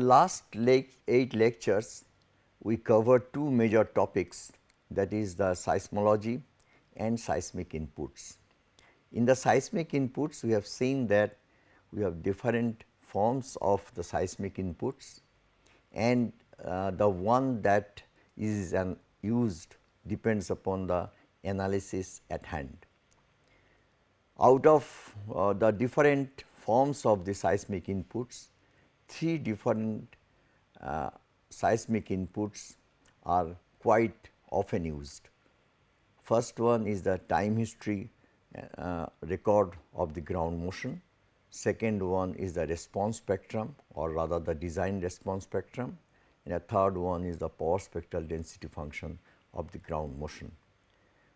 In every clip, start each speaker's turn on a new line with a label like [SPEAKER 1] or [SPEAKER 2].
[SPEAKER 1] The last le 8 lectures, we covered two major topics that is the seismology and seismic inputs. In the seismic inputs, we have seen that we have different forms of the seismic inputs and uh, the one that is an used depends upon the analysis at hand. Out of uh, the different forms of the seismic inputs, three different uh, seismic inputs are quite often used. First one is the time history uh, record of the ground motion. Second one is the response spectrum or rather the design response spectrum and a third one is the power spectral density function of the ground motion.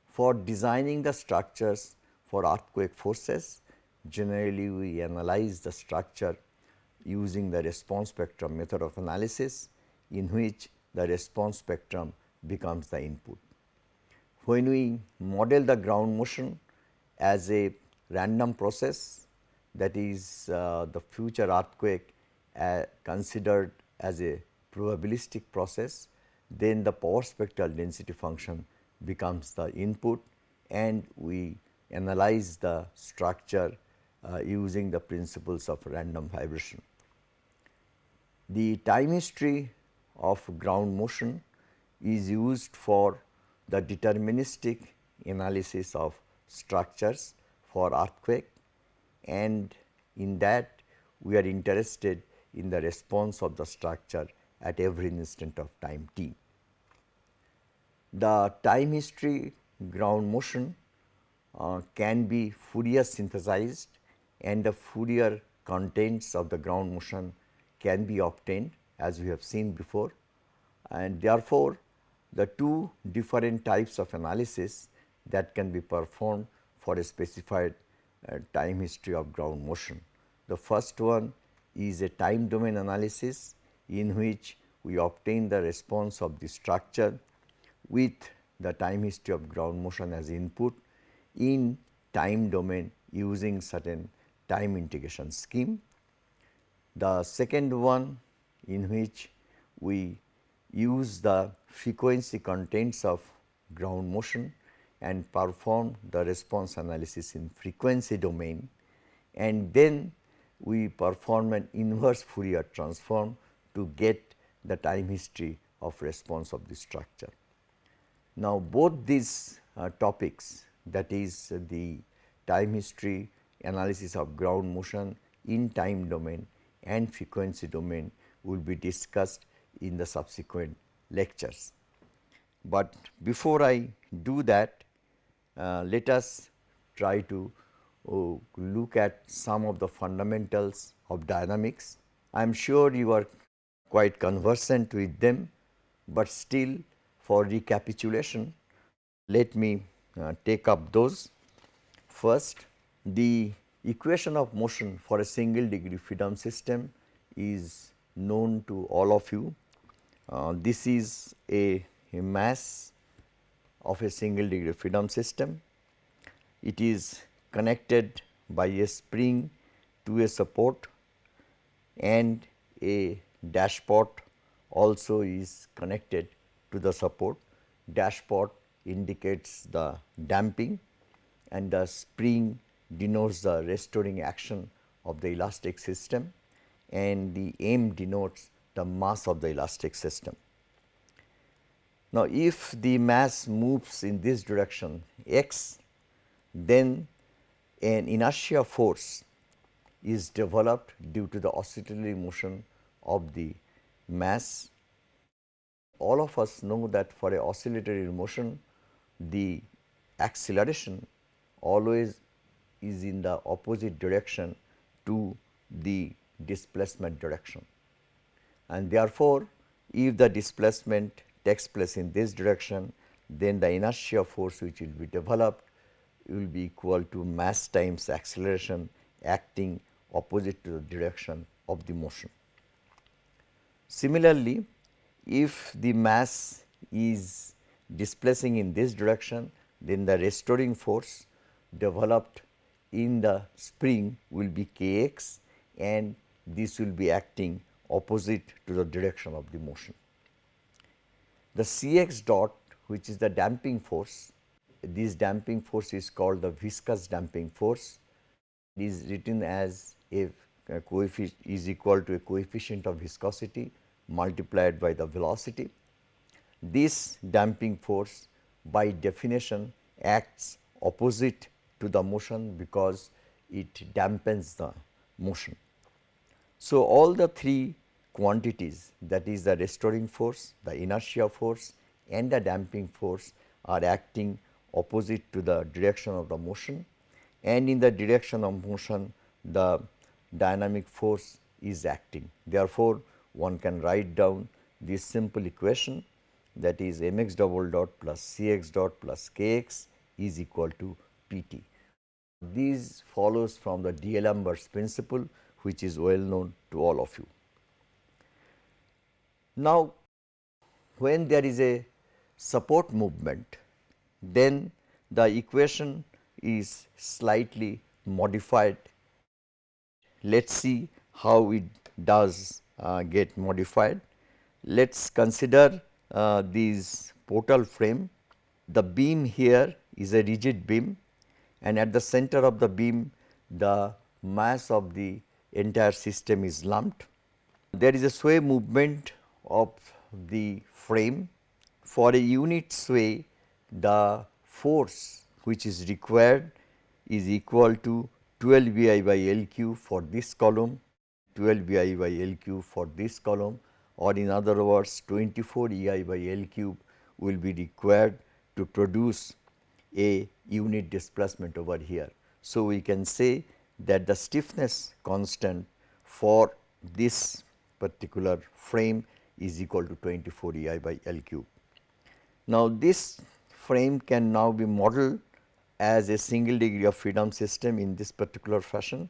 [SPEAKER 1] For designing the structures for earthquake forces, generally we analyze the structure using the response spectrum method of analysis in which the response spectrum becomes the input. When we model the ground motion as a random process that is uh, the future earthquake uh, considered as a probabilistic process, then the power spectral density function becomes the input and we analyze the structure uh, using the principles of random vibration. The time history of ground motion is used for the deterministic analysis of structures for earthquake and in that we are interested in the response of the structure at every instant of time t. The time history ground motion uh, can be Fourier synthesized and the Fourier contents of the ground motion can be obtained as we have seen before and therefore, the two different types of analysis that can be performed for a specified uh, time history of ground motion. The first one is a time domain analysis in which we obtain the response of the structure with the time history of ground motion as input in time domain using certain time integration scheme. The second one in which we use the frequency contents of ground motion and perform the response analysis in frequency domain and then we perform an inverse Fourier transform to get the time history of response of the structure. Now, both these uh, topics that is uh, the time history analysis of ground motion in time domain and frequency domain will be discussed in the subsequent lectures. But before I do that, uh, let us try to uh, look at some of the fundamentals of dynamics. I am sure you are quite conversant with them, but still for recapitulation, let me uh, take up those. First, the equation of motion for a single degree freedom system is known to all of you. Uh, this is a, a, mass of a single degree freedom system. It is connected by a spring to a support and a dashpot also is connected to the support. Dashpot indicates the damping and the spring denotes the restoring action of the elastic system and the m denotes the mass of the elastic system. Now, if the mass moves in this direction x, then an inertia force is developed due to the oscillatory motion of the mass. All of us know that for a oscillatory motion, the acceleration always is in the opposite direction to the displacement direction. And therefore, if the displacement takes place in this direction, then the inertia force which will be developed will be equal to mass times acceleration acting opposite to the direction of the motion. Similarly, if the mass is displacing in this direction, then the restoring force developed in the spring will be k x and this will be acting opposite to the direction of the motion. The Cx dot which is the damping force, this damping force is called the viscous damping force. It is written as a coefficient is equal to a coefficient of viscosity multiplied by the velocity. This damping force by definition acts opposite to the motion because it dampens the motion. So, all the three quantities that is the restoring force, the inertia force and the damping force are acting opposite to the direction of the motion and in the direction of motion the dynamic force is acting. Therefore, one can write down this simple equation that is mx double dot plus cx dot plus kx is equal to pt. This follows from the D'Alembert's principle which is well known to all of you. Now, when there is a support movement, then the equation is slightly modified. Let us see how it does uh, get modified. Let us consider uh, this portal frame. The beam here is a rigid beam and at the center of the beam the mass of the entire system is lumped. There is a sway movement of the frame. For a unit sway, the force which is required is equal to 12 EI by L cube for this column, 12 EI by L cube for this column or in other words 24 EI by L cube will be required to produce a unit displacement over here. So, we can say that the stiffness constant for this particular frame is equal to 24 EI by L cube. Now, this frame can now be modeled as a single degree of freedom system in this particular fashion.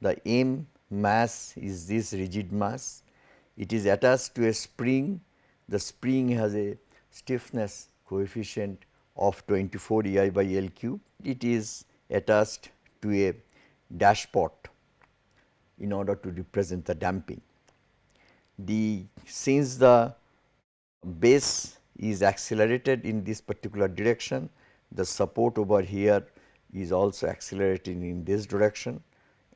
[SPEAKER 1] The M mass is this rigid mass, it is attached to a spring, the spring has a stiffness coefficient of 24 EI by L cube, it is attached to a dashpot in order to represent the damping. The since the base is accelerated in this particular direction, the support over here is also accelerating in this direction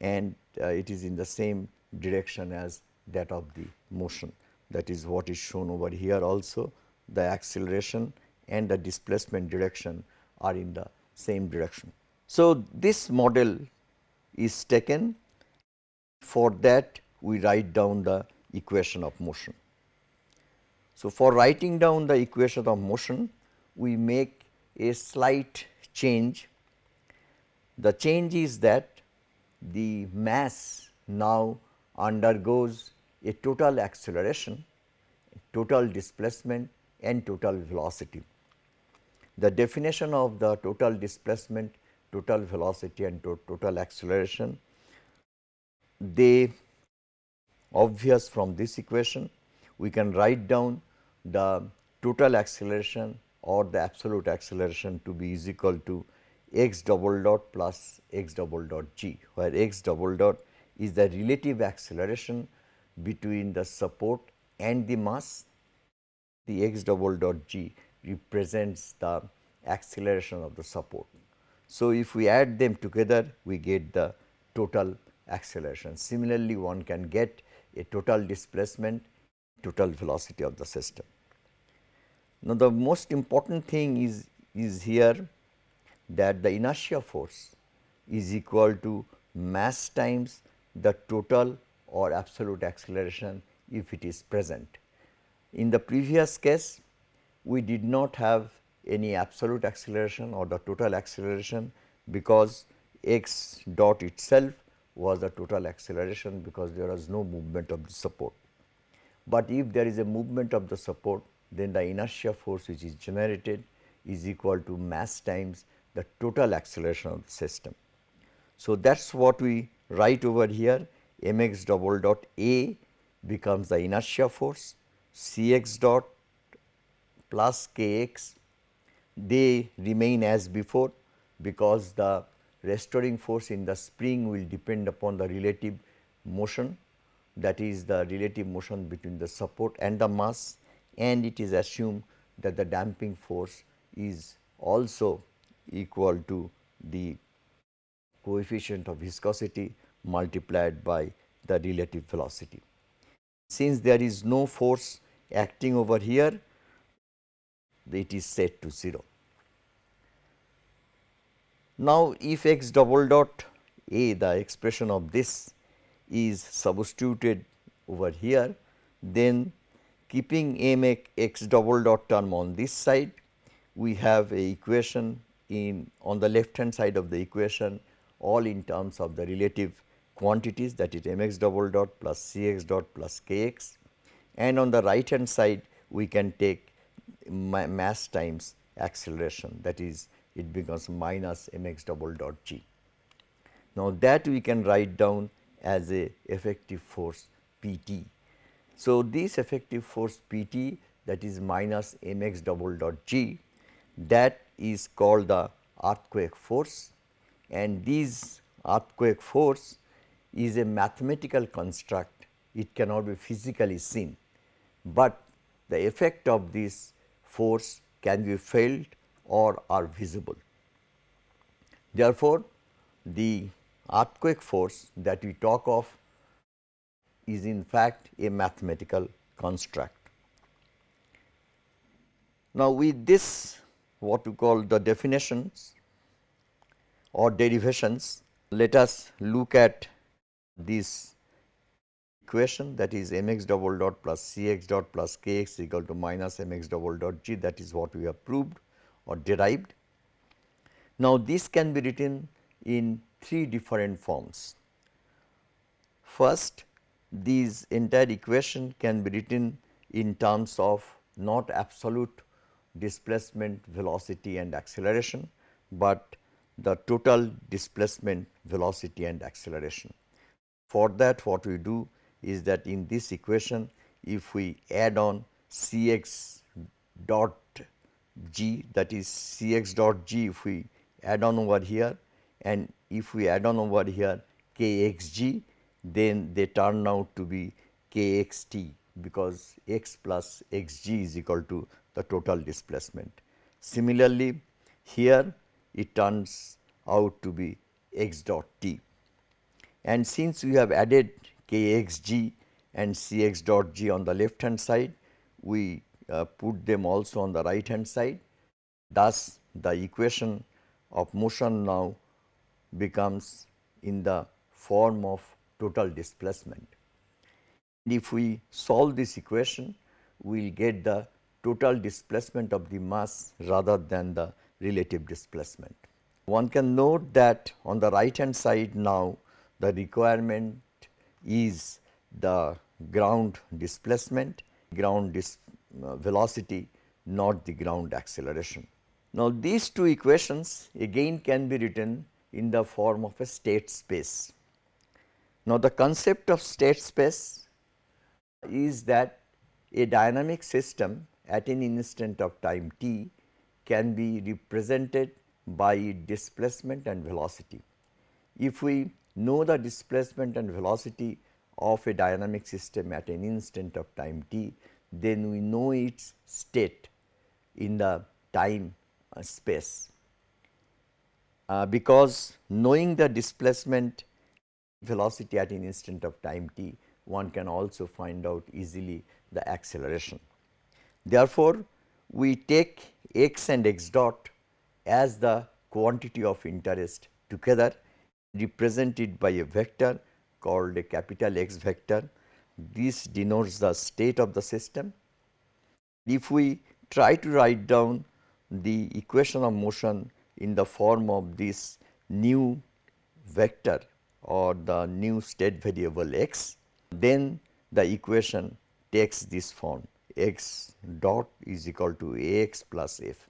[SPEAKER 1] and uh, it is in the same direction as that of the motion. That is what is shown over here also the acceleration and the displacement direction are in the same direction. So, this model is taken for that we write down the equation of motion. So, for writing down the equation of motion we make a slight change. The change is that the mass now undergoes a total acceleration, total displacement and total velocity. The definition of the total displacement, total velocity and to total acceleration, they obvious from this equation. We can write down the total acceleration or the absolute acceleration to be is equal to x double dot plus x double dot g, where x double dot is the relative acceleration between the support and the mass. The x double dot g represents the acceleration of the support. So, if we add them together we get the total acceleration. Similarly, one can get a total displacement, total velocity of the system. Now, the most important thing is, is here that the inertia force is equal to mass times the total or absolute acceleration if it is present. In the previous case, we did not have any absolute acceleration or the total acceleration because x dot itself was the total acceleration because there was no movement of the support. But if there is a movement of the support then the inertia force which is generated is equal to mass times the total acceleration of the system. So, that is what we write over here mx double dot A becomes the inertia force, Cx dot plus Kx they remain as before because the restoring force in the spring will depend upon the relative motion that is the relative motion between the support and the mass and it is assumed that the damping force is also equal to the coefficient of viscosity multiplied by the relative velocity. Since there is no force acting over here, it is set to 0. Now, if x double dot a the expression of this is substituted over here, then keeping m x double dot term on this side, we have a equation in on the left hand side of the equation all in terms of the relative quantities that is m x double dot plus c x dot plus k x and on the right hand side we can take ma mass times acceleration that is it becomes minus m x double dot g. Now, that we can write down as a effective force P t. So, this effective force P t that is minus m x double dot g that is called the earthquake force and this earthquake force is a mathematical construct it cannot be physically seen, but the effect of this force can be felt or are visible. Therefore, the earthquake force that we talk of is in fact a mathematical construct. Now, with this what we call the definitions or derivations, let us look at this equation that is m x double dot plus c x dot plus k x equal to minus m x double dot g that is what we have proved or derived. Now, this can be written in three different forms. First, these entire equation can be written in terms of not absolute displacement, velocity and acceleration, but the total displacement, velocity and acceleration. For that what we do is that in this equation if we add on C x dot g that is C x dot g if we add on over here and if we add on over here k x g then they turn out to be k x t because x plus x g is equal to the total displacement. Similarly, here it turns out to be x dot t and since we have added k x g and c x dot g on the left hand side, we uh, put them also on the right hand side. Thus, the equation of motion now becomes in the form of total displacement. If we solve this equation, we will get the total displacement of the mass rather than the relative displacement. One can note that on the right hand side now the requirement is the ground displacement, ground dis uh, velocity not the ground acceleration. Now, these two equations again can be written in the form of a state space. Now, the concept of state space is that a dynamic system at an instant of time t can be represented by displacement and velocity. If we know the displacement and velocity of a dynamic system at an instant of time t, then we know its state in the time uh, space. Uh, because knowing the displacement velocity at an instant of time t, one can also find out easily the acceleration. Therefore, we take x and x dot as the quantity of interest together represented by a vector called a capital X vector. This denotes the state of the system. If we try to write down the equation of motion in the form of this new vector or the new state variable x, then the equation takes this form x dot is equal to a x plus f.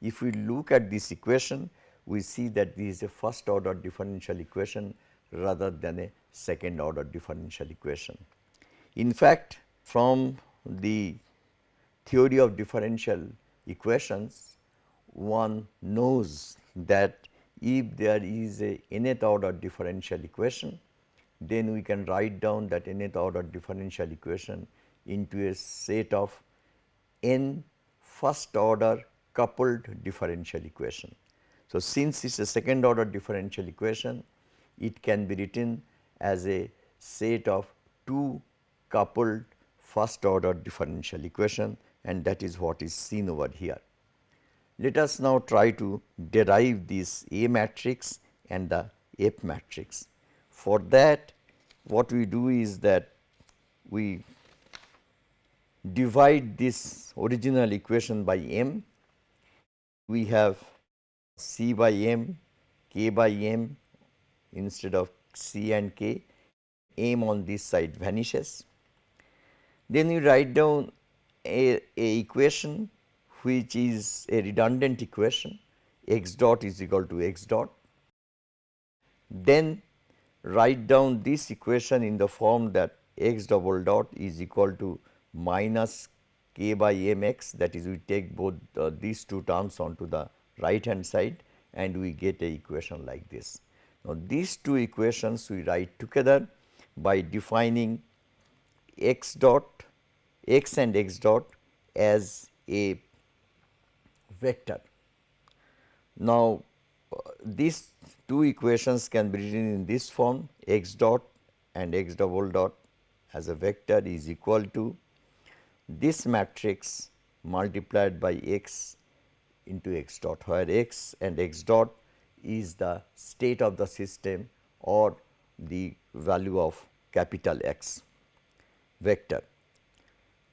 [SPEAKER 1] If we look at this equation, we see that this is a first order differential equation rather than a second order differential equation. In fact, from the theory of differential equations, one knows that if there is a nth order differential equation, then we can write down that nth order differential equation into a set of n first order coupled differential equation. So, since it is a second order differential equation, it can be written as a set of two coupled first order differential equation and that is what is seen over here. Let us now try to derive this A matrix and the F matrix. For that what we do is that we divide this original equation by m, we have c by m, k by m instead of c and k, m on this side vanishes. Then you write down a, a equation which is a redundant equation x dot is equal to x dot. Then write down this equation in the form that x double dot is equal to minus k by m x that is we take both uh, these two terms onto the right hand side and we get a equation like this. Now, these two equations we write together by defining x dot x and x dot as a vector. Now, uh, these two equations can be written in this form x dot and x double dot as a vector is equal to this matrix multiplied by x into x dot where x and x dot is the state of the system or the value of capital X vector.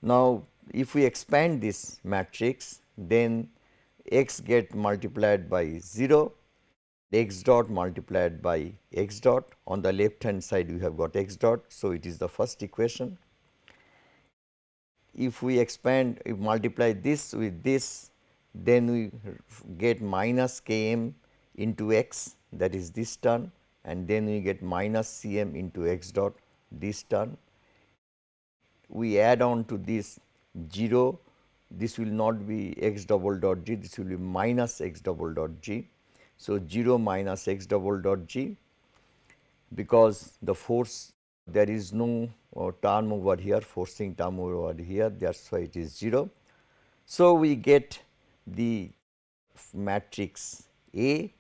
[SPEAKER 1] Now, if we expand this matrix then x get multiplied by 0, x dot multiplied by x dot on the left hand side we have got x dot. So, it is the first equation. If we expand if multiply this with this then we get minus k m into x that is this term and then we get minus c m into x dot this term. We add on to this 0 this will not be x double dot g, this will be minus x double dot g. So, 0 minus x double dot g because the force there is no uh, term over here forcing term over here that is why it is 0. So, we get the matrix A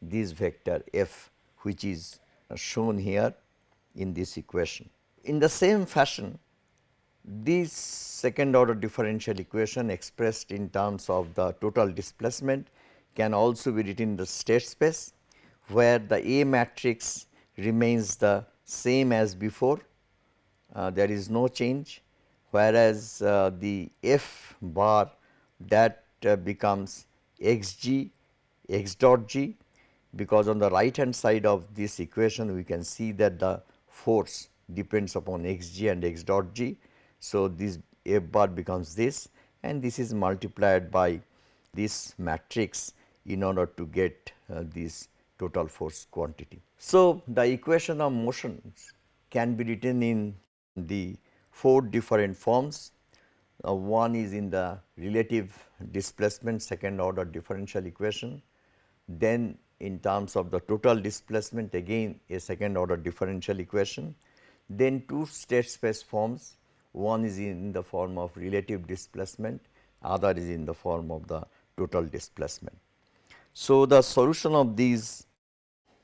[SPEAKER 1] this vector f which is shown here in this equation. In the same fashion this second order differential equation expressed in terms of the total displacement can also be written in the state space where the A matrix remains the same as before uh, there is no change whereas uh, the F bar that uh, becomes x g x dot g because on the right hand side of this equation we can see that the force depends upon x g and x dot g so, this F bar becomes this and this is multiplied by this matrix in order to get uh, this total force quantity. So, the equation of motions can be written in the four different forms. Uh, one is in the relative displacement second order differential equation. Then in terms of the total displacement again a second order differential equation. Then two state space forms one is in the form of relative displacement, other is in the form of the total displacement. So, the solution of these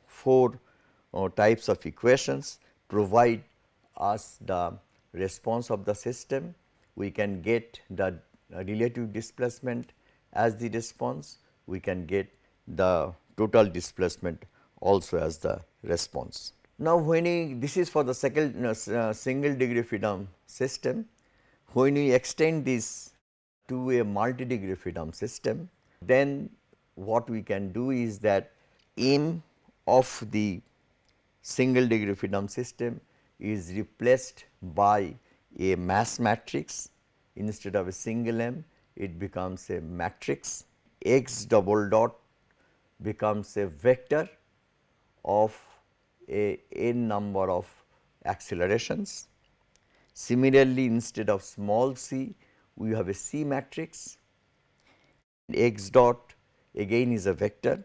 [SPEAKER 1] four uh, types of equations provide us the response of the system. We can get the relative displacement as the response, we can get the total displacement also as the response. Now, when we this is for the second, uh, single degree freedom system, when we extend this to a multi degree freedom system, then what we can do is that m of the single degree freedom system is replaced by a mass matrix. Instead of a single m it becomes a matrix. X double dot becomes a vector of a n number of accelerations. Similarly, instead of small c, we have a C matrix, x dot again is a vector,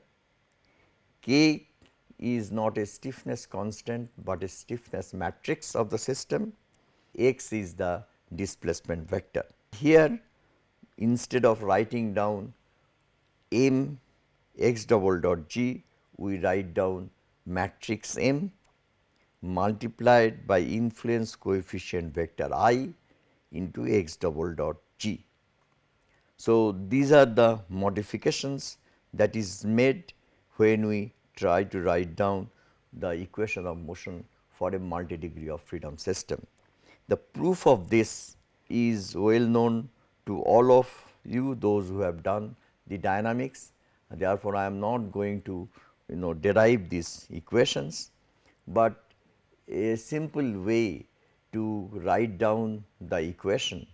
[SPEAKER 1] k is not a stiffness constant, but a stiffness matrix of the system, x is the displacement vector. Here instead of writing down m x double dot g, we write down matrix M multiplied by influence coefficient vector i into x double dot g. So, these are the modifications that is made when we try to write down the equation of motion for a multi degree of freedom system. The proof of this is well known to all of you those who have done the dynamics. Therefore, I am not going to you know derive these equations, but a simple way to write down the equation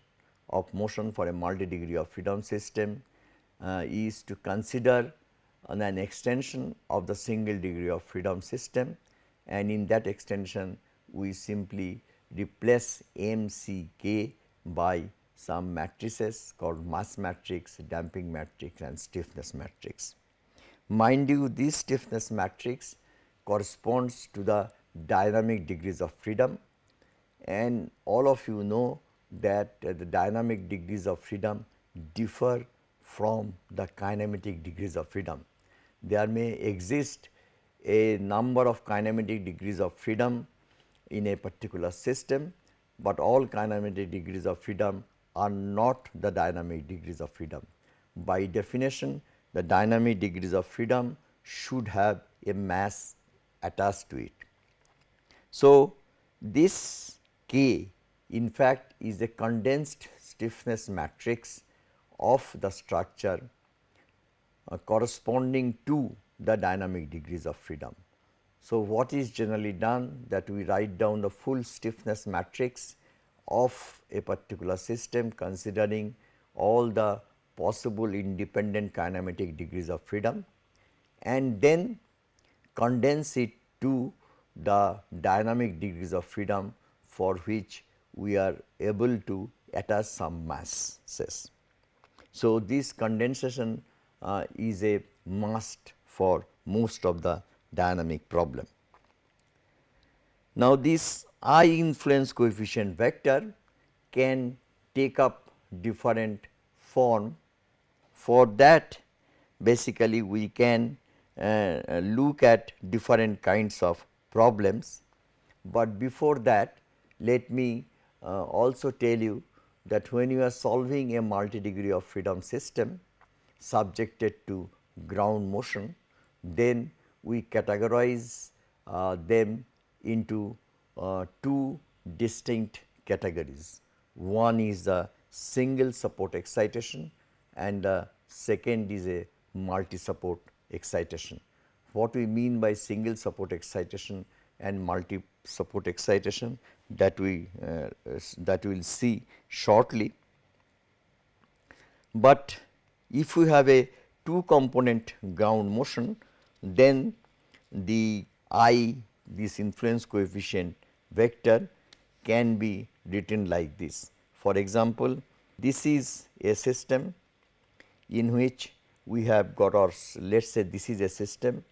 [SPEAKER 1] of motion for a multi degree of freedom system uh, is to consider an extension of the single degree of freedom system and in that extension we simply replace m c k by some matrices called mass matrix, damping matrix and stiffness matrix. Mind you this stiffness matrix corresponds to the dynamic degrees of freedom and all of you know that uh, the dynamic degrees of freedom differ from the kinematic degrees of freedom. There may exist a number of kinematic degrees of freedom in a particular system, but all kinematic degrees of freedom are not the dynamic degrees of freedom. By definition, the dynamic degrees of freedom should have a mass attached to it. So, this K in fact is a condensed stiffness matrix of the structure uh, corresponding to the dynamic degrees of freedom. So, what is generally done that we write down the full stiffness matrix of a particular system considering all the possible independent kinematic degrees of freedom and then condense it to the dynamic degrees of freedom for which we are able to attach some masses. So, this condensation uh, is a must for most of the dynamic problem. Now, this I influence coefficient vector can take up different form. For that basically we can uh, look at different kinds of problems, but before that let me uh, also tell you that when you are solving a multi degree of freedom system subjected to ground motion, then we categorize uh, them into uh, two distinct categories. One is the single support excitation and the second is a multi support excitation. What we mean by single support excitation and multi support excitation that we uh, that we will see shortly. But if we have a two component ground motion then the I this influence coefficient vector can be written like this. For example, this is a system in which we have got or let us say this is a system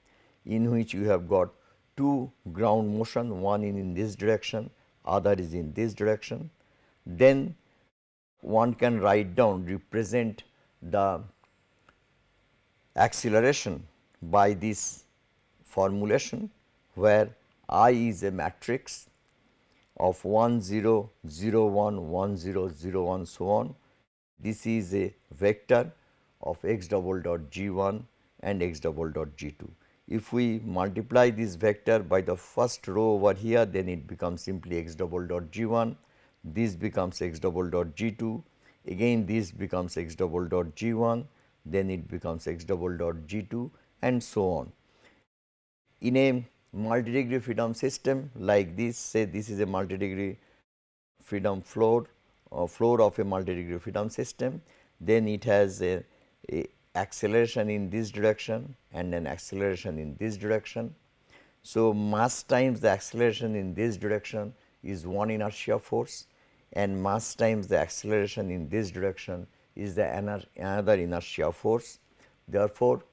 [SPEAKER 1] in which you have got two ground motion one in, in this direction other is in this direction. Then one can write down represent the acceleration by this formulation where I is a matrix of 1 0 0 1 1 0 0 1 so on. This is a vector of x double dot g 1 and x double dot g 2. If we multiply this vector by the first row over here then it becomes simply x double dot g 1, this becomes x double dot g 2, again this becomes x double dot g 1, then it becomes x double dot g 2 and so on. In a multi-degree freedom system like this say this is a multi-degree freedom floor or floor of a multi-degree freedom system then it has a, a, acceleration in this direction and an acceleration in this direction. So, mass times the acceleration in this direction is one inertia force and mass times the acceleration in this direction is the another inertia force. Therefore,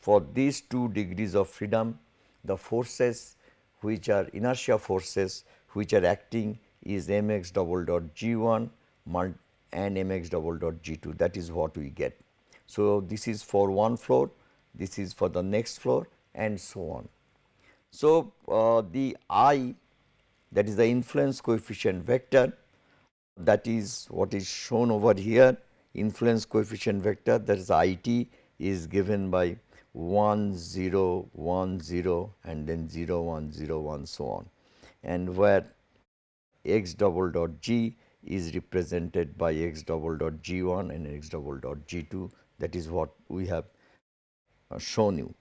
[SPEAKER 1] for these two degrees of freedom the forces which are inertia forces which are acting is mx double dot g1 and mx double dot g2 that is what we get. So, this is for one floor, this is for the next floor and so on. So, uh, the i that is the influence coefficient vector that is what is shown over here influence coefficient vector that is IT is given by 1 0 1 0 and then 0 1 0 1 so on and where x double dot g is represented by x double dot g 1 and x double dot g 2 that is what we have uh, shown you.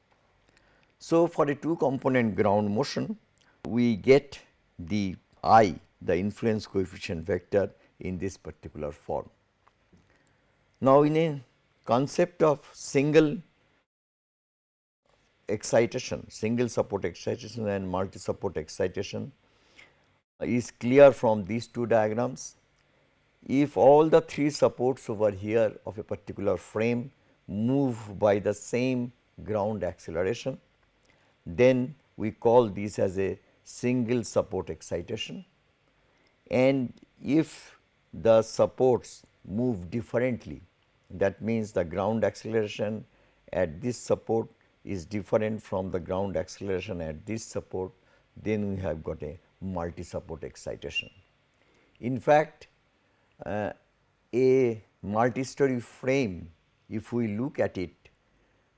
[SPEAKER 1] So, for a two component ground motion we get the i the influence coefficient vector in this particular form. Now, in a concept of single excitation, single support excitation and multi support excitation uh, is clear from these two diagrams. If all the three supports over here of a particular frame move by the same ground acceleration, then we call this as a single support excitation and if the supports move differently that means the ground acceleration at this support is different from the ground acceleration at this support then we have got a multi support excitation. In fact, uh, a multi story frame if we look at it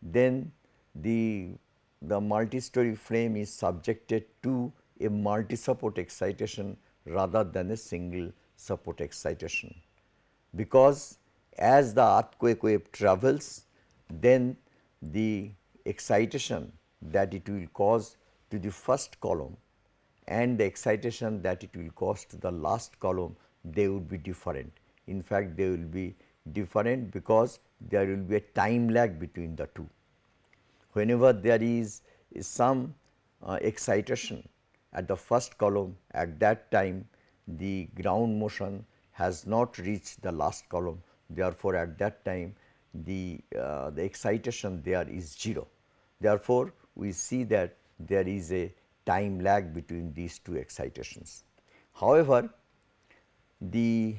[SPEAKER 1] then the the multi story frame is subjected to a multi support excitation rather than a single support excitation. Because as the earthquake wave travels then the excitation that it will cause to the first column and the excitation that it will cause to the last column they would be different. In fact, they will be different because there will be a time lag between the two. Whenever there is some uh, excitation at the first column at that time the ground motion has not reached the last column therefore, at that time the, uh, the excitation there is 0. Therefore, we see that there is a time lag between these two excitations. However, the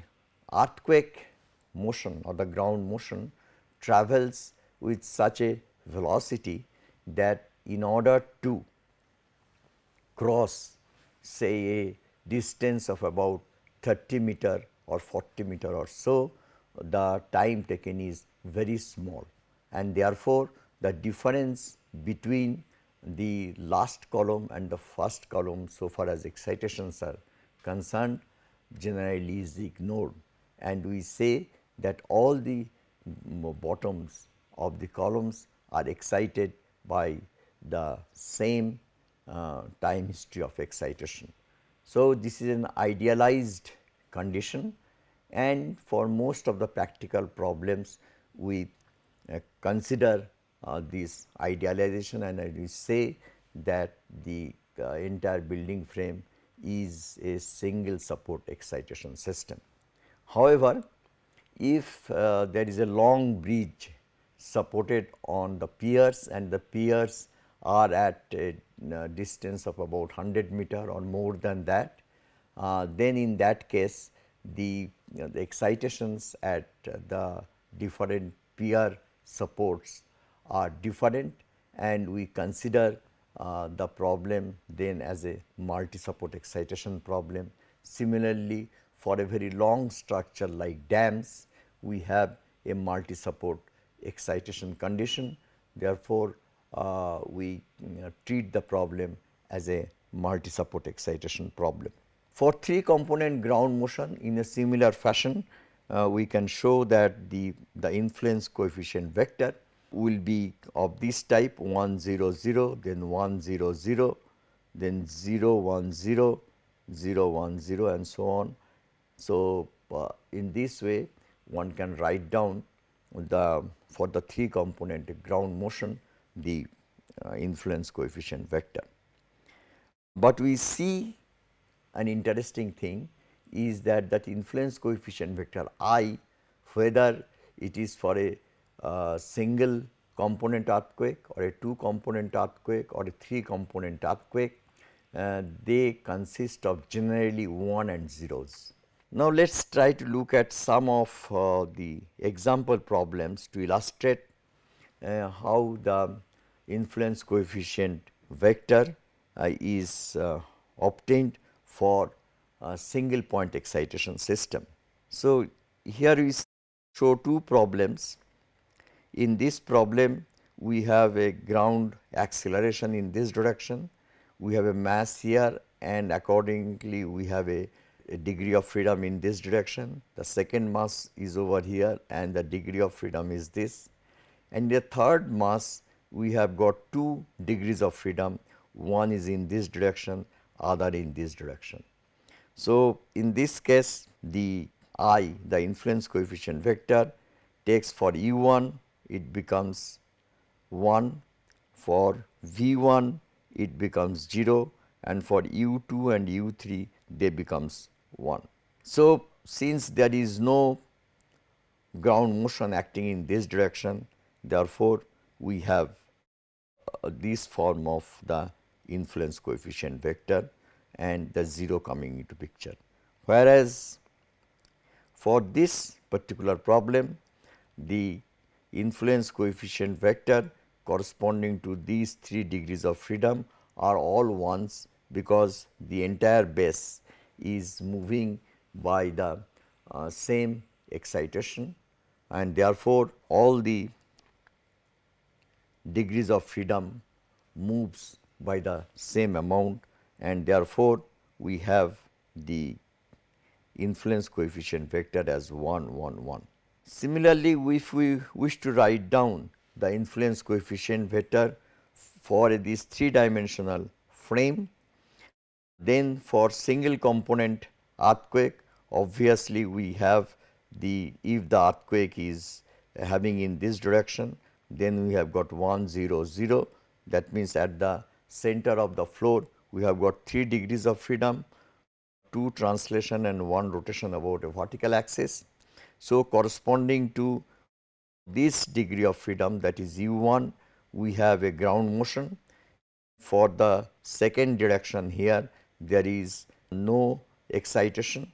[SPEAKER 1] earthquake motion or the ground motion travels with such a velocity that in order to cross say a distance of about 30 meter or 40 meter or so, the time taken is very small. And therefore, the difference between the last column and the first column so far as excitations are concerned generally is ignored. And we say that all the bottoms of the columns are excited by the same uh, time history of excitation. So, this is an idealized condition and for most of the practical problems we uh, consider uh, this idealization and we say that the uh, entire building frame is a single support excitation system. However, if uh, there is a long bridge supported on the piers and the piers are at a uh, distance of about 100 meter or more than that, uh, then in that case the, you know, the excitations at the different pier supports are different and we consider uh, the problem then as a multi support excitation problem. Similarly, for a very long structure like dams, we have a multi support excitation condition. Therefore, uh, we you know, treat the problem as a multi support excitation problem. For three component ground motion in a similar fashion, uh, we can show that the, the influence coefficient vector will be of this type 1 0 0 then 1 0 0 then 0 1 0 0 1 0 and so on. So, uh, in this way one can write down the for the three component ground motion the uh, influence coefficient vector. But we see an interesting thing is that that influence coefficient vector i whether it is for a uh, single component earthquake or a 2 component earthquake or a 3 component earthquake, uh, they consist of generally 1 and zeros. Now, let us try to look at some of uh, the example problems to illustrate uh, how the influence coefficient vector uh, is uh, obtained for a single point excitation system. So, here we show two problems. In this problem, we have a ground acceleration in this direction, we have a mass here and accordingly we have a, a, degree of freedom in this direction. The second mass is over here and the degree of freedom is this. And the third mass we have got two degrees of freedom, one is in this direction, other in this direction. So, in this case the i the influence coefficient vector takes for u 1 it becomes 1 for v 1 it becomes 0 and for u 2 and u 3 they becomes 1. So, since there is no ground motion acting in this direction therefore, we have uh, this form of the influence coefficient vector and the 0 coming into picture. Whereas, for this particular problem the influence coefficient vector corresponding to these 3 degrees of freedom are all ones because the entire base is moving by the uh, same excitation and therefore, all the degrees of freedom moves by the same amount and therefore, we have the influence coefficient vector as 1 1 1. Similarly, if we wish to write down the influence coefficient vector for this 3 dimensional frame, then for single component earthquake obviously we have the if the earthquake is having in this direction then we have got 1 0 0 that means at the center of the floor we have got 3 degrees of freedom, 2 translation and 1 rotation about a vertical axis. So, corresponding to this degree of freedom that is u 1 we have a ground motion. For the second direction here there is no excitation.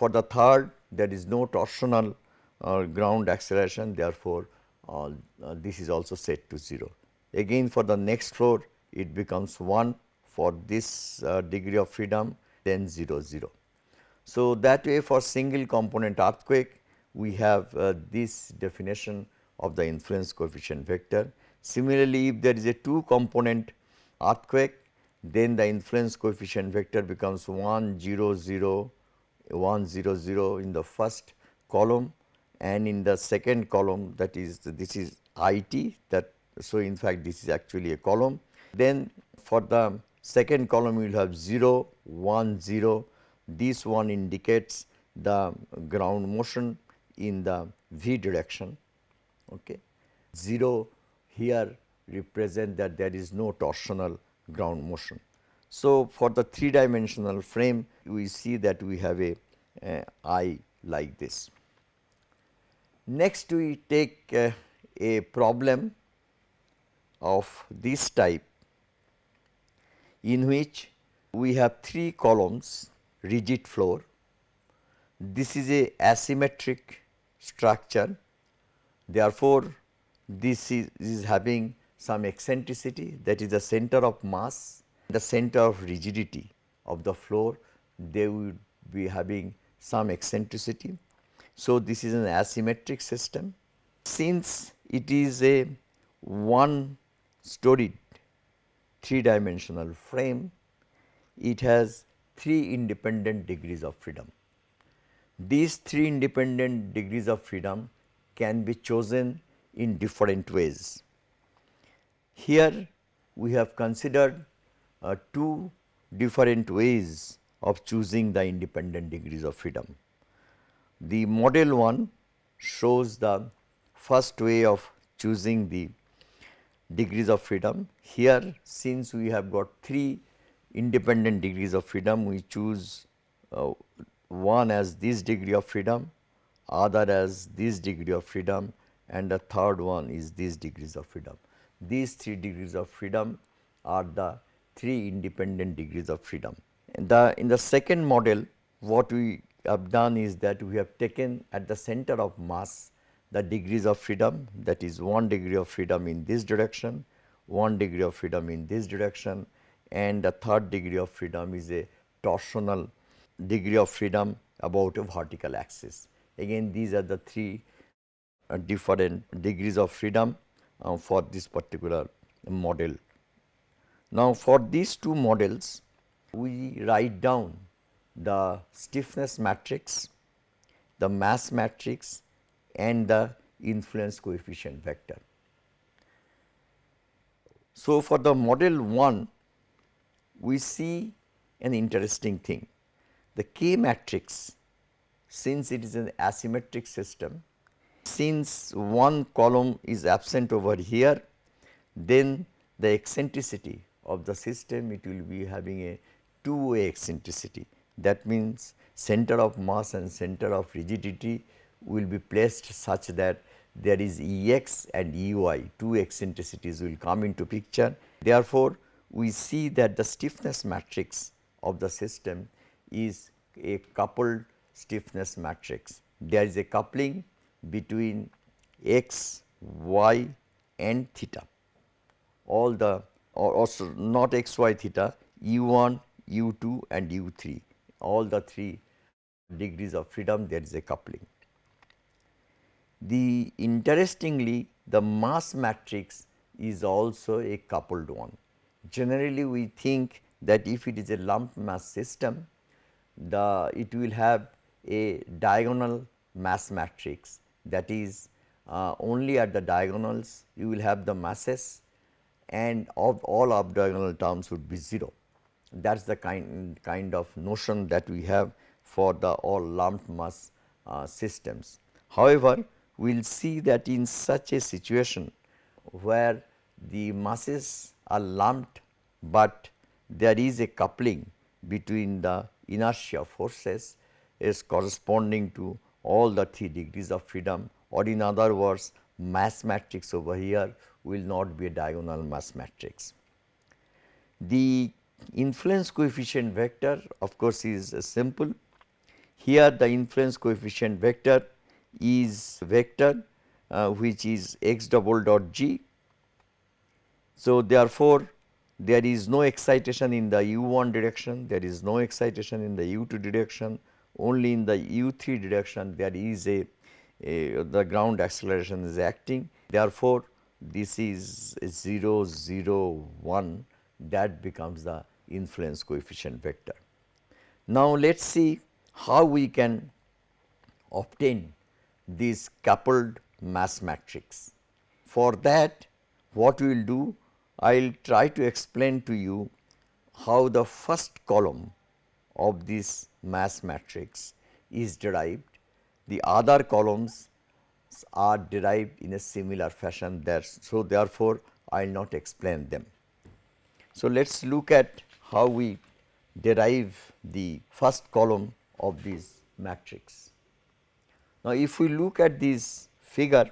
[SPEAKER 1] For the third there is no torsional uh, ground acceleration therefore, uh, uh, this is also set to 0. Again for the next floor it becomes 1 for this uh, degree of freedom then 0 0. So, that way for single component earthquake we have uh, this definition of the influence coefficient vector. Similarly, if there is a 2 component earthquake then the influence coefficient vector becomes 1 0 0 1 0 0 in the first column and in the second column that is this is IT that so in fact this is actually a column. Then for the second column you will have 0 1 0 this one indicates the ground motion in the v direction. Okay. 0 here represent that there is no torsional ground motion. So for the three dimensional frame we see that we have a, I like this. Next we take uh, a problem of this type in which we have three columns rigid floor. This is a asymmetric structure therefore, this is, is having some eccentricity that is the center of mass, the center of rigidity of the floor they would be having some eccentricity. So, this is an asymmetric system. Since it is a one storied 3 dimensional frame, it has 3 independent degrees of freedom. These 3 independent degrees of freedom can be chosen in different ways. Here we have considered uh, two different ways of choosing the independent degrees of freedom. The model one shows the first way of choosing the degrees of freedom. Here since we have got 3 independent degrees of freedom, we choose uh, one as this degree of freedom, other as this degree of freedom and the third one is these degrees of freedom. These three degrees of freedom are the three independent degrees of freedom. In the, in the second model what we have done is that we have taken at the center of mass the degrees of freedom that is 1 degree of freedom in this direction, 1 degree of freedom in this direction and the third degree of freedom is a torsional degree of freedom about a vertical axis. Again these are the three uh, different degrees of freedom uh, for this particular model. Now for these two models we write down the stiffness matrix, the mass matrix and the influence coefficient vector. So, for the model 1 we see an interesting thing. The K matrix since it is an asymmetric system, since one column is absent over here, then the eccentricity of the system it will be having a two way eccentricity. That means, center of mass and center of rigidity will be placed such that there is Ex and Ey, two eccentricities will come into picture. Therefore, we see that the stiffness matrix of the system is a coupled stiffness matrix. There is a coupling between x, y and theta. All the or also not x, y, theta, u1, u2 and u3 all the three degrees of freedom there is a coupling. The interestingly the mass matrix is also a coupled one. Generally we think that if it is a lump mass system the it will have a diagonal mass matrix that is uh, only at the diagonals you will have the masses and of all off diagonal terms would be 0 that is the kind, kind of notion that we have for the all lumped mass uh, systems. However, we will see that in such a situation where the masses are lumped, but there is a coupling between the inertia forces is corresponding to all the 3 degrees of freedom or in other words mass matrix over here will not be a diagonal mass matrix. The influence coefficient vector of course is uh, simple. Here the influence coefficient vector is vector uh, which is x double dot g. So, therefore, there is no excitation in the u1 direction, there is no excitation in the u2 direction, only in the u3 direction there is a, a the ground acceleration is acting. Therefore, this is 0 0 1 that becomes the influence coefficient vector. Now, let us see how we can obtain this coupled mass matrix. For that what we will do I will try to explain to you how the first column of this mass matrix is derived. The other columns are derived in a similar fashion there. So, therefore, I will not explain them. So, let us look at how we derive the first column of this matrix. Now, if we look at this figure,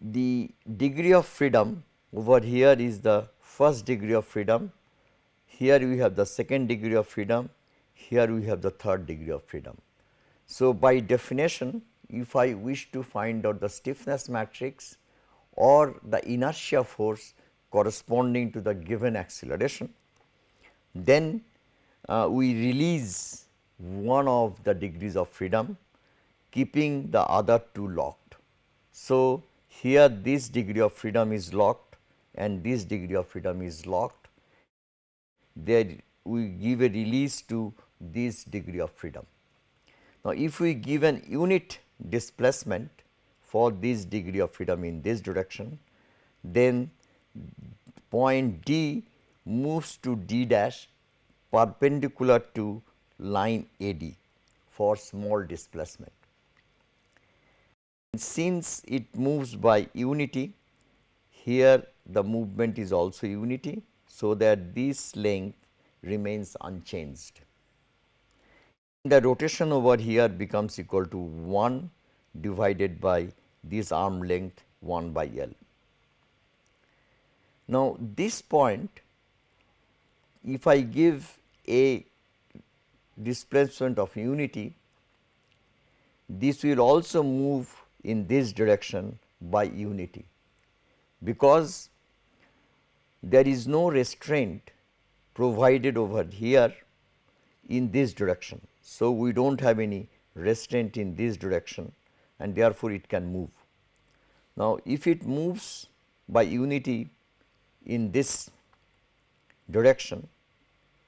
[SPEAKER 1] the degree of freedom over here is the first degree of freedom, here we have the second degree of freedom, here we have the third degree of freedom. So, by definition if I wish to find out the stiffness matrix or the inertia force corresponding to the given acceleration. Then uh, we release one of the degrees of freedom keeping the other two locked. So, here this degree of freedom is locked and this degree of freedom is locked. There we give a release to this degree of freedom. Now, if we give an unit displacement for this degree of freedom in this direction, then point D moves to D dash perpendicular to line AD for small displacement. Since it moves by unity, here the movement is also unity, so that this length remains unchanged. the rotation over here becomes equal to 1 divided by this arm length 1 by L. Now, this point if I give a displacement of unity, this will also move in this direction by unity, because there is no restraint provided over here in this direction. So, we do not have any restraint in this direction and therefore, it can move. Now, if it moves by unity in this direction,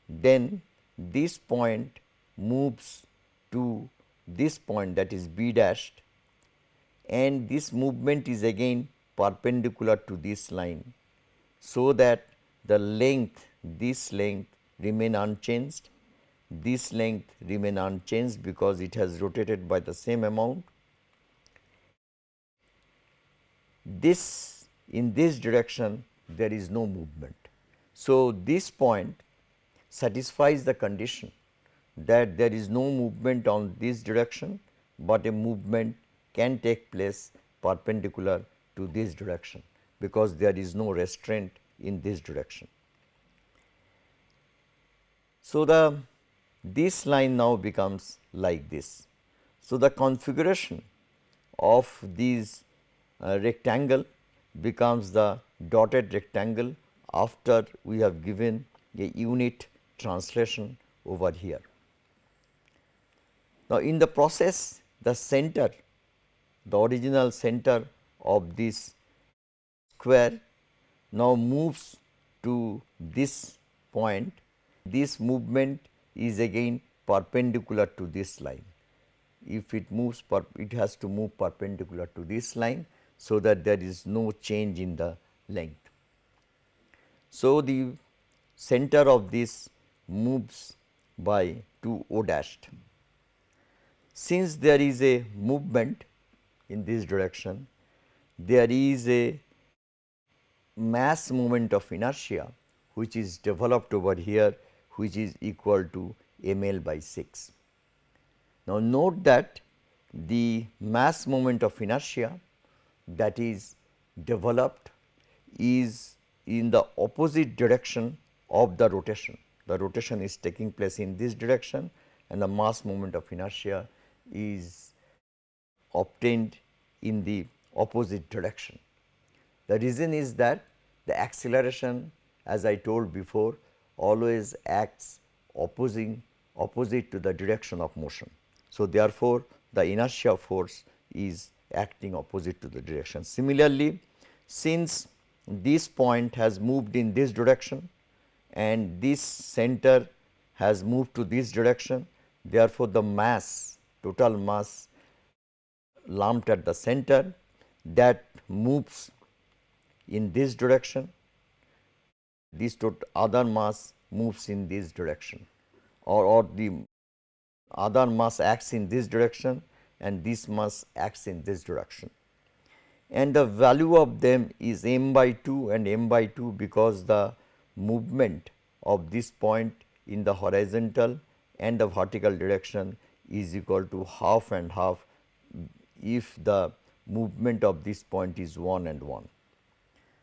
[SPEAKER 1] then this point moves to this point that is B dashed and this movement is again perpendicular to this line. So, that the length this length remain unchanged, this length remain unchanged because it has rotated by the same amount. This in this direction there is no movement. So, this point satisfies the condition that there is no movement on this direction, but a movement can take place perpendicular to this direction because there is no restraint in this direction. So, the this line now becomes like this. So, the configuration of these uh, rectangle becomes the dotted rectangle after we have given a unit translation over here. Now, in the process the center the original center of this square now moves to this point this movement is again perpendicular to this line. If it moves it has to move perpendicular to this line so that there is no change in the length. So, the center of this moves by 2 O dashed. Since there is a movement in this direction, there is a mass moment of inertia which is developed over here which is equal to m l by 6. Now, note that the mass moment of inertia that is developed is in the opposite direction of the rotation. The rotation is taking place in this direction and the mass moment of inertia is obtained in the opposite direction. The reason is that the acceleration as I told before always acts opposing opposite to the direction of motion. So, therefore, the inertia force is acting opposite to the direction. Similarly, since this point has moved in this direction and this center has moved to this direction, therefore, the mass total mass lumped at the center that moves in this direction this other mass moves in this direction or, or the other mass acts in this direction and this mass acts in this direction. And the value of them is m by 2 and m by 2 because the movement of this point in the horizontal and the vertical direction is equal to half and half if the movement of this point is 1 and 1.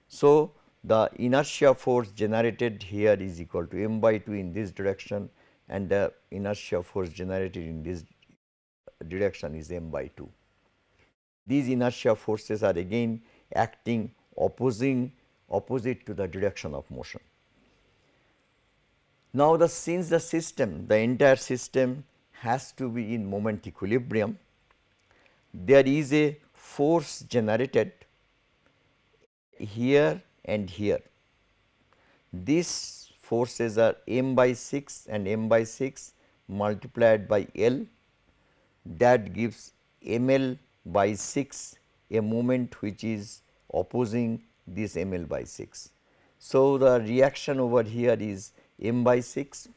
[SPEAKER 1] So, the inertia force generated here is equal to m by 2 in this direction and the inertia force generated in this direction is m by 2. These inertia forces are again acting opposing opposite to the direction of motion. Now, the since the system the entire system has to be in moment equilibrium, there is a force generated here and here. These forces are m by 6 and m by 6 multiplied by L that gives m L by 6 a moment which is opposing this m L by 6. So, the reaction over here is m by 6,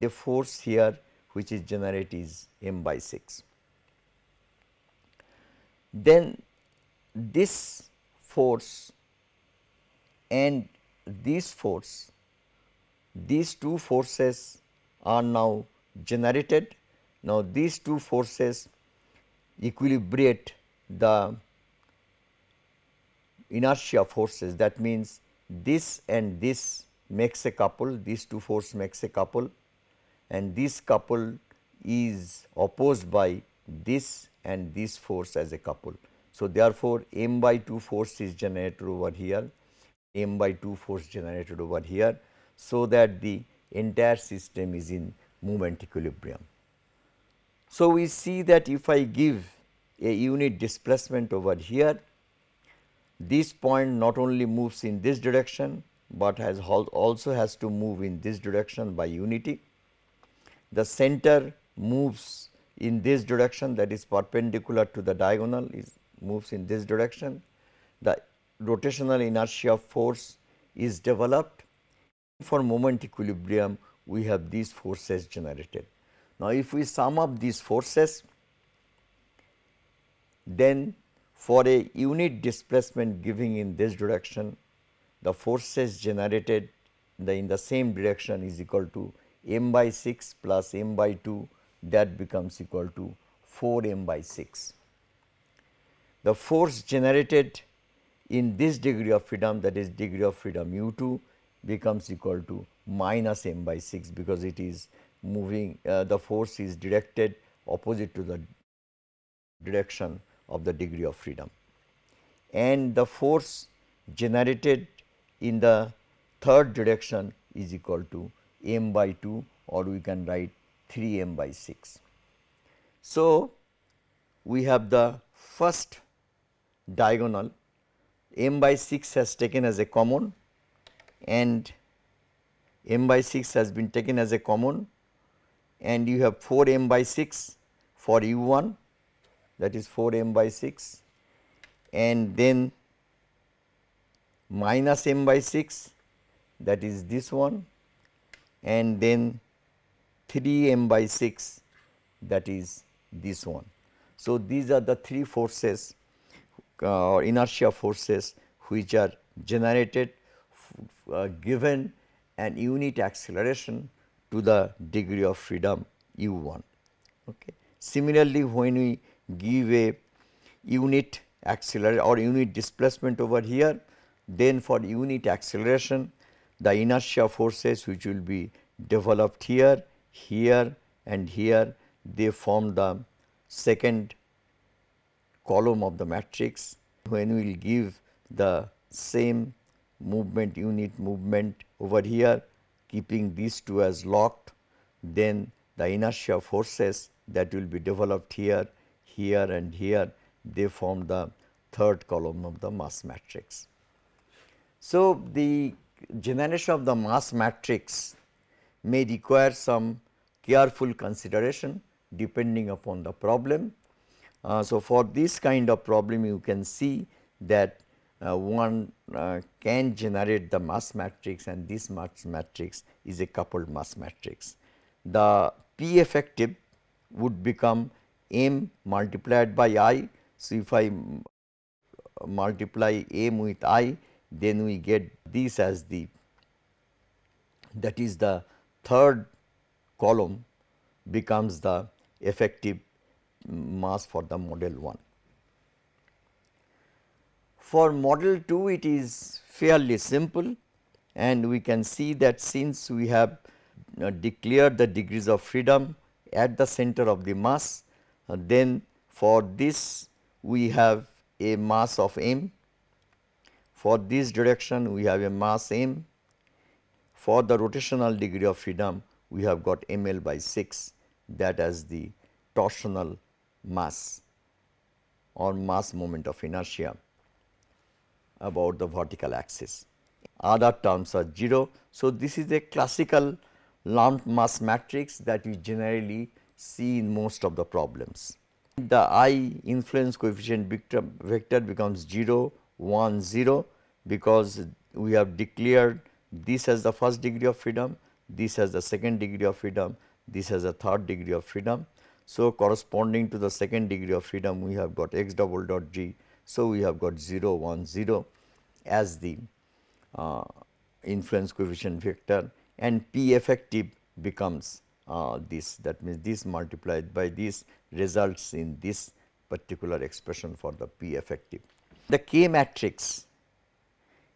[SPEAKER 1] the force here which is generated is m by 6. Then this force and this force, these two forces are now generated. Now, these two forces equilibrate the inertia forces. That means this and this makes a couple these two force makes a couple and this couple is opposed by this and this force as a couple. So, therefore, m by 2 force is generated over here, m by 2 force generated over here. So, that the entire system is in moment equilibrium. So, we see that if I give a unit displacement over here, this point not only moves in this direction, but has also has to move in this direction by unity. The center moves in this direction that is perpendicular to the diagonal is moves in this direction. The rotational inertia force is developed. For moment equilibrium, we have these forces generated. Now, if we sum up these forces, then for a unit displacement giving in this direction, the forces generated the in the same direction is equal to m by 6 plus m by 2 that becomes equal to 4 m by 6. The force generated in this degree of freedom that is degree of freedom u 2 becomes equal to minus m by 6 because it is moving uh, the force is directed opposite to the direction of the degree of freedom. And the force generated in the third direction is equal to m by 2 or we can write 3 m by 6. So, we have the first diagonal m by 6 has taken as a common and m by 6 has been taken as a common and you have 4 m by 6 for u 1 that is 4 m by 6 and then minus m by 6 that is this one and then 3 m by 6 that is this one. So, these are the three forces uh, inertia forces which are generated uh, given an unit acceleration to the degree of freedom u 1. Okay. Similarly, when we give a unit acceleration or unit displacement over here, then for unit acceleration the inertia forces which will be developed here, here and here they form the second column of the matrix. When we will give the same movement unit movement over here keeping these two as locked, then the inertia forces that will be developed here, here and here they form the third column of the mass matrix. So, the generation of the mass matrix may require some careful consideration depending upon the problem. Uh, so, for this kind of problem you can see that uh, one uh, can generate the mass matrix and this mass matrix is a coupled mass matrix. The P effective would become m multiplied by i. So, if I multiply m with i then we get this as the that is the third column becomes the effective mass for the model 1. For model 2 it is fairly simple and we can see that since we have uh, declared the degrees of freedom at the center of the mass, uh, then for this we have a mass of m. For this direction we have a mass m. For the rotational degree of freedom we have got ml by 6 that as the torsional mass or mass moment of inertia about the vertical axis. Other terms are 0. So, this is a classical lumped mass matrix that we generally see in most of the problems. The I influence coefficient vector, becomes 0, 1, 0 because we have declared this as the first degree of freedom, this as the second degree of freedom, this has the third degree of freedom. So, corresponding to the second degree of freedom we have got x double dot g. So, we have got 0 1 0 as the uh, influence coefficient vector and P effective becomes uh, this that means this multiplied by this results in this particular expression for the P effective. The K matrix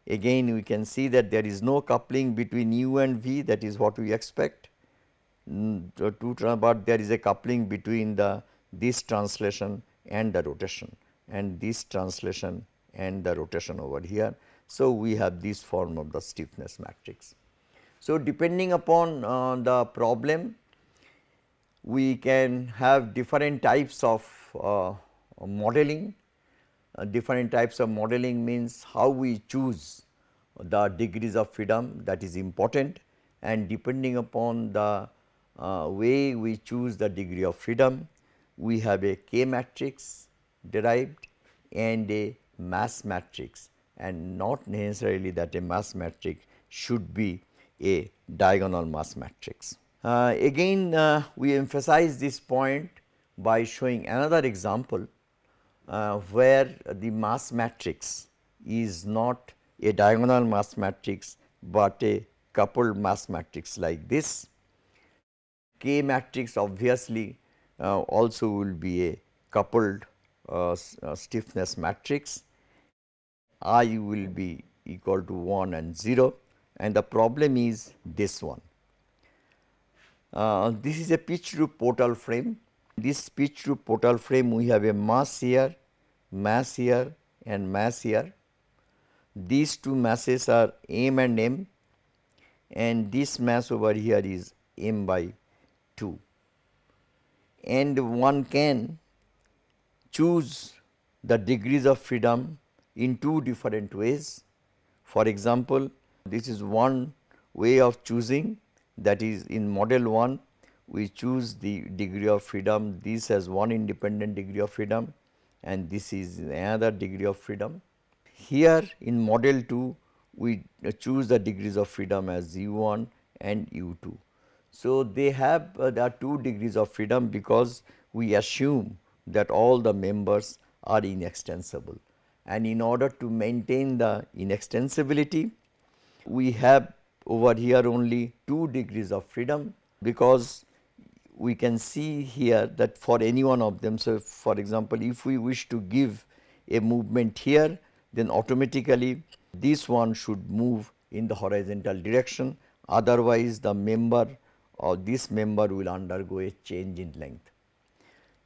[SPEAKER 1] again we can see that there is no coupling between u and v that is what we expect but there is a coupling between the this translation and the rotation and this translation and the rotation over here. So, we have this form of the stiffness matrix. So, depending upon uh, the problem we can have different types of uh, modeling. Uh, different types of modeling means how we choose the degrees of freedom that is important and depending upon the uh, way we choose the degree of freedom, we have a K matrix derived and a mass matrix and not necessarily that a mass matrix should be a diagonal mass matrix. Uh, again uh, we emphasize this point by showing another example uh, where the mass matrix is not a diagonal mass matrix, but a coupled mass matrix like this K matrix obviously uh, also will be a coupled uh, uh, stiffness matrix. I will be equal to 1 and 0 and the problem is this one. Uh, this is a pitch roof portal frame. This pitch roof portal frame we have a mass here, mass here and mass here. These two masses are m and m and this mass over here is m by 2 and one can choose the degrees of freedom in two different ways. For example, this is one way of choosing that is in model 1 we choose the degree of freedom this has one independent degree of freedom and this is another degree of freedom. Here in model 2 we choose the degrees of freedom as u 1 and u 2. So, they have uh, there are two degrees of freedom because we assume that all the members are inextensible and in order to maintain the inextensibility we have over here only 2 degrees of freedom because we can see here that for any one of them. So, for example, if we wish to give a movement here then automatically this one should move in the horizontal direction otherwise the member or this member will undergo a change in length.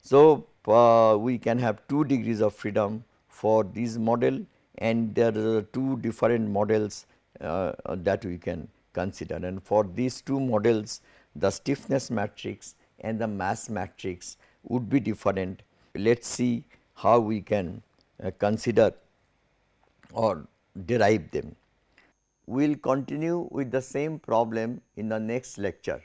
[SPEAKER 1] So, uh, we can have 2 degrees of freedom for this model and there are two different models uh, that we can consider and for these two models the stiffness matrix and the mass matrix would be different. Let us see how we can uh, consider or derive them. We will continue with the same problem in the next lecture.